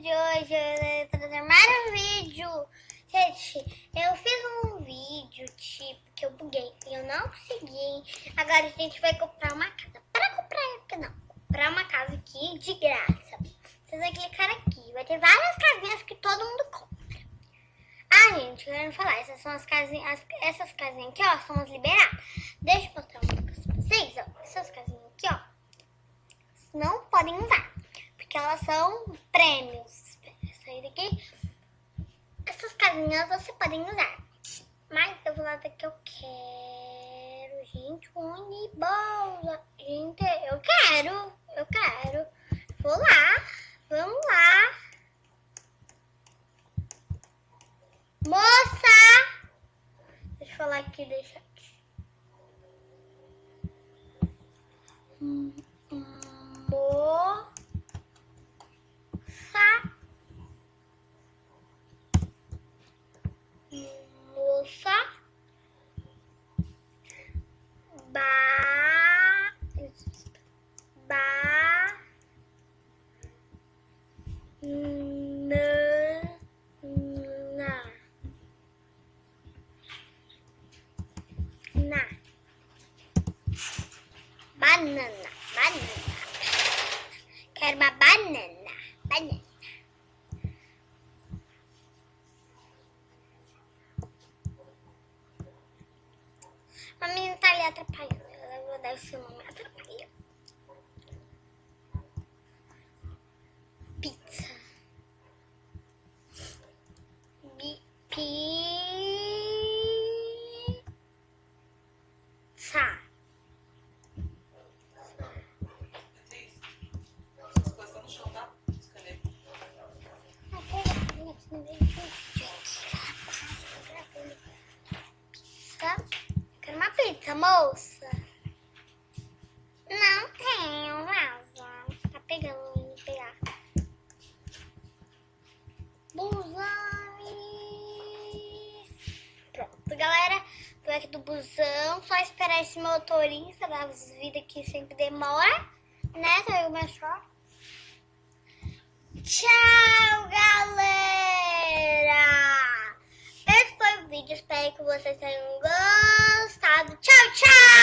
de hoje eu vou trazer mais um vídeo. Gente, eu fiz um vídeo, tipo, que eu buguei e eu não consegui. Agora a gente vai comprar uma casa. Para comprar, não, comprar uma casa aqui de graça. Vocês vão clicar aqui, vai ter várias casinhas que todo mundo compra. Ah, gente, quero falar, essas são as casinhas, essas casinhas aqui, ó, são as liberadas. Deixa eu mostrar uma coisa pra vocês, ó. Essas casinhas aqui, ó, não podem usar que elas são prêmios. Sair daqui. Essas casinhas você podem usar. Mas eu vou lá que eu quero. Gente, ônibus. Gente, eu quero. Eu quero. Vou lá. Vamos lá. Moça! Deixa eu falar aqui, deixa aqui. Hum, hum, mo... moça ba ba na na. Na banana banana. Quero uma banana banana. A menina tá ali atrapalhando. Eu vou dar o seu moça. Não tenho, vaza. Tá pegando, pegar. Busão. Pronto, galera. Tô aqui do busão. Só esperar esse motorista das vidas que sempre demora. Né, saiu meu short. Tchau, galera! Esse foi o vídeo. Espero que vocês tenham gostado. Tchau, tchau!